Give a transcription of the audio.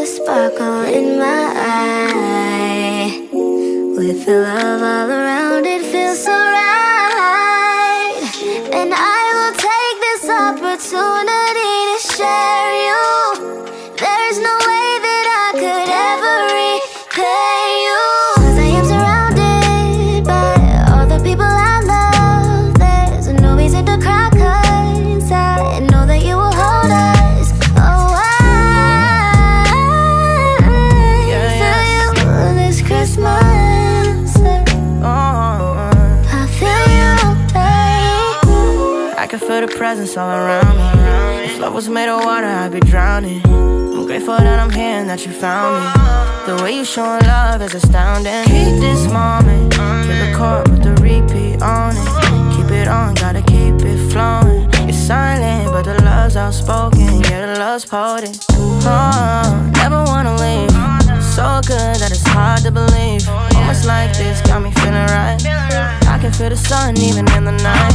the sparkle in my eye. With the love all around, it feels so right. And I will take this opportunity Christmas. Oh, uh-huh. I feel you, babe. I can feel the presence all around me. If love was made of water, I'd be drowning. I'm grateful that I'm here and that you found me. The way you showing love is astounding. Keep this moment, keep the chord with the repeat on it. Keep it on, gotta keep it flowing. You're silent, but the love's outspoken. Yeah, the love's potent. Oh, never wanna leave. To believe. Moments like this got me feeling right. I can feel the sun even in the night.